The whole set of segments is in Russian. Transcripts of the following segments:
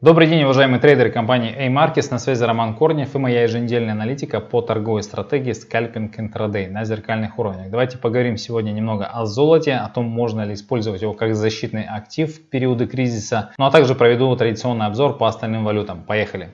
Добрый день, уважаемые трейдеры компании A-Markets. На связи Роман Корнев и моя еженедельная аналитика по торговой стратегии скальпинг интрадей на зеркальных уровнях. Давайте поговорим сегодня немного о золоте, о том, можно ли использовать его как защитный актив в периоды кризиса, ну а также проведу традиционный обзор по остальным валютам. Поехали!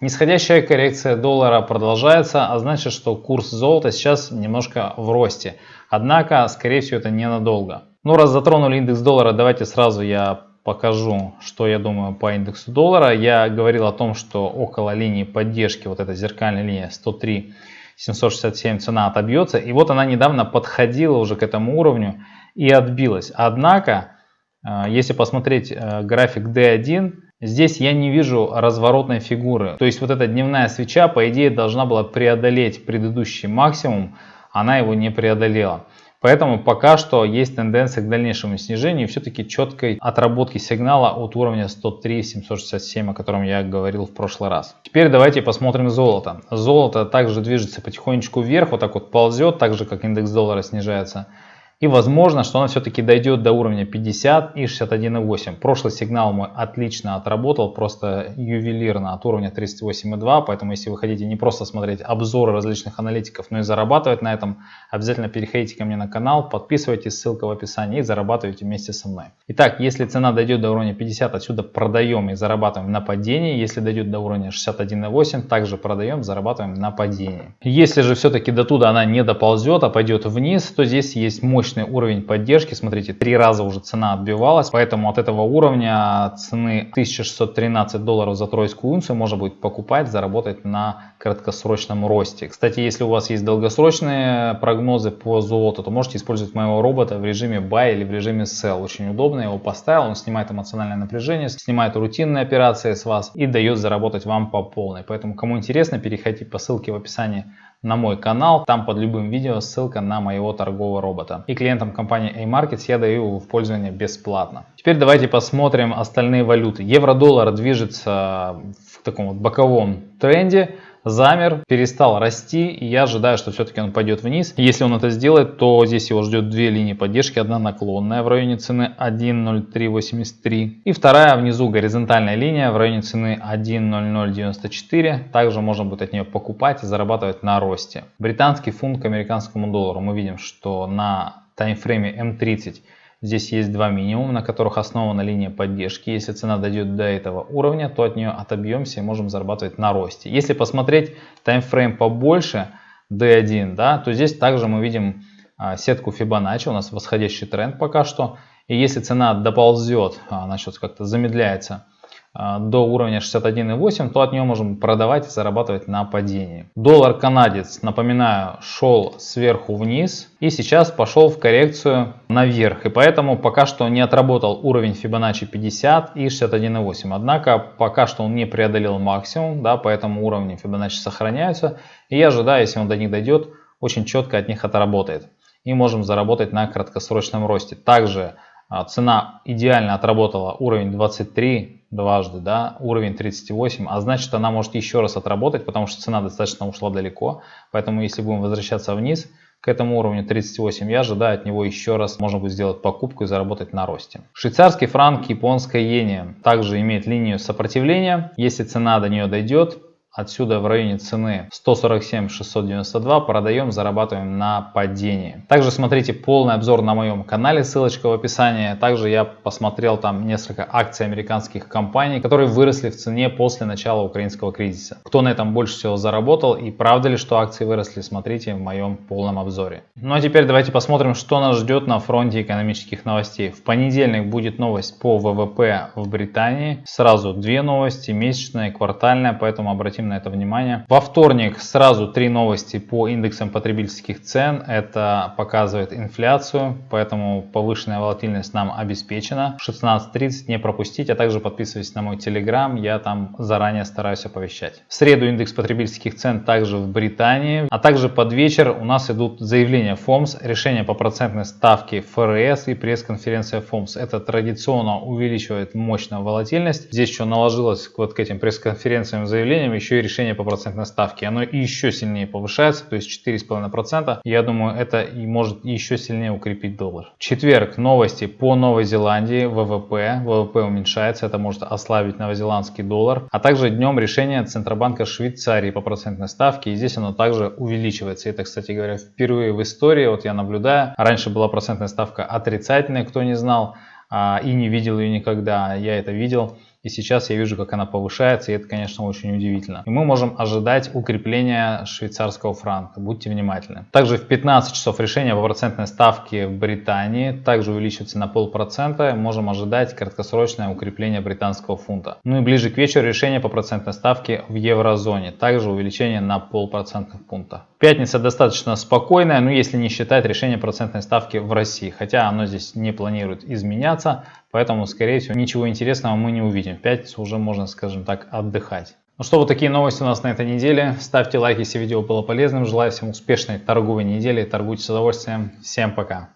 Нисходящая коррекция доллара продолжается, а значит, что курс золота сейчас немножко в росте. Однако, скорее всего, это ненадолго. Ну, раз затронули индекс доллара, давайте сразу я покажу, что я думаю по индексу доллара. Я говорил о том, что около линии поддержки, вот эта зеркальная линия 103 767 цена отобьется. И вот она недавно подходила уже к этому уровню и отбилась. Однако, э, если посмотреть э, график D1, здесь я не вижу разворотной фигуры. То есть вот эта дневная свеча, по идее, должна была преодолеть предыдущий максимум, она его не преодолела. Поэтому пока что есть тенденция к дальнейшему снижению все-таки четкой отработки сигнала от уровня 103-767, о котором я говорил в прошлый раз. Теперь давайте посмотрим золото. Золото также движется потихонечку вверх, вот так вот ползет, так же как индекс доллара снижается. И возможно, что она все-таки дойдет до уровня 50 и 61,8. Прошлый сигнал мой отлично отработал, просто ювелирно от уровня 38,2. Поэтому если вы хотите не просто смотреть обзоры различных аналитиков, но и зарабатывать на этом, обязательно переходите ко мне на канал, подписывайтесь, ссылка в описании и зарабатывайте вместе со мной. Итак, если цена дойдет до уровня 50, отсюда продаем и зарабатываем на падении. Если дойдет до уровня 61,8, также продаем, зарабатываем на падении. Если же все-таки до туда она не доползет, а пойдет вниз, то здесь есть мощь мощный уровень поддержки. Смотрите, три раза уже цена отбивалась, поэтому от этого уровня цены 1613 долларов за тройскую унцию можно будет покупать, заработать на краткосрочном росте. Кстати, если у вас есть долгосрочные прогнозы по золоту, то можете использовать моего робота в режиме buy или в режиме sell. Очень удобно, я его поставил, он снимает эмоциональное напряжение, снимает рутинные операции с вас и дает заработать вам по полной. Поэтому, кому интересно, переходите по ссылке в описании на мой канал. Там под любым видео ссылка на моего торгового робота. И клиентам компании A-Markets я даю его в пользование бесплатно. Теперь давайте посмотрим остальные валюты. Евро-доллар движется в таком вот боковом тренде замер, перестал расти, и я ожидаю, что все-таки он пойдет вниз. Если он это сделает, то здесь его ждет две линии поддержки. Одна наклонная в районе цены 1.0383 и вторая внизу горизонтальная линия в районе цены 1.0094. Также можно будет от нее покупать и зарабатывать на росте. Британский фунт к американскому доллару. Мы видим, что на таймфрейме М30 Здесь есть два минимума, на которых основана линия поддержки. Если цена дойдет до этого уровня, то от нее отобьемся и можем зарабатывать на росте. Если посмотреть таймфрейм побольше, D1, да, то здесь также мы видим а, сетку Fibonacci, у нас восходящий тренд пока что. И если цена доползет, а, она сейчас как-то замедляется, а, до уровня 61,8, то от нее можем продавать и зарабатывать на падении. Доллар канадец, напоминаю, шел сверху вниз и сейчас пошел в коррекцию наверх. И поэтому пока что не отработал уровень Fibonacci 50 и 61,8. Однако пока что он не преодолел максимум, да, поэтому уровни Fibonacci сохраняются. И я ожидаю, если он до них дойдет, очень четко от них отработает. И можем заработать на краткосрочном росте. Также а, цена идеально отработала уровень 23 дважды, да, уровень 38, а значит она может еще раз отработать, потому что цена достаточно ушла далеко, поэтому если будем возвращаться вниз к этому уровню 38, я ожидаю от него еще раз можно будет сделать покупку и заработать на росте. Швейцарский франк, японская иене также имеет линию сопротивления, если цена до нее дойдет, Отсюда в районе цены 147 692 продаем, зарабатываем на падении. Также смотрите полный обзор на моем канале, ссылочка в описании. Также я посмотрел там несколько акций американских компаний, которые выросли в цене после начала украинского кризиса. Кто на этом больше всего заработал и правда ли, что акции выросли, смотрите в моем полном обзоре. Ну а теперь давайте посмотрим, что нас ждет на фронте экономических новостей. В понедельник будет новость по ВВП в Британии. Сразу две новости, месячная и квартальная, поэтому обратим обратим на это внимание. Во вторник сразу три новости по индексам потребительских цен. Это показывает инфляцию, поэтому повышенная волатильность нам обеспечена. 16.30 не пропустить, а также подписывайтесь на мой телеграм, я там заранее стараюсь оповещать. В среду индекс потребительских цен также в Британии, а также под вечер у нас идут заявления ФОМС, решение по процентной ставке ФРС и пресс-конференция ФОМС. Это традиционно увеличивает мощно волатильность. Здесь еще наложилось вот к этим пресс-конференциям заявлениям еще еще и решение по процентной ставке. Оно еще сильнее повышается, то есть 4,5%. Я думаю, это и может еще сильнее укрепить доллар. Четверг новости по Новой Зеландии, ВВП. ВВП уменьшается, это может ослабить новозеландский доллар. А также днем решение Центробанка Швейцарии по процентной ставке. И здесь оно также увеличивается. Это, кстати говоря, впервые в истории, вот я наблюдаю. Раньше была процентная ставка отрицательная, кто не знал а, и не видел ее никогда. Я это видел. И сейчас я вижу, как она повышается, и это, конечно, очень удивительно. И мы можем ожидать укрепления швейцарского франка. Будьте внимательны. Также в 15 часов решение по процентной ставке в Британии также увеличивается на полпроцента. Можем ожидать краткосрочное укрепление британского фунта. Ну и ближе к вечеру решение по процентной ставке в еврозоне. Также увеличение на полпроцентных пункта. Пятница достаточно спокойная, но если не считать решение процентной ставки в России. Хотя оно здесь не планирует изменяться. Поэтому, скорее всего, ничего интересного мы не увидим. В пятницу уже можно, скажем так, отдыхать. Ну что, вот такие новости у нас на этой неделе. Ставьте лайк, если видео было полезным. Желаю всем успешной торговой недели. Торгуйте с удовольствием. Всем пока.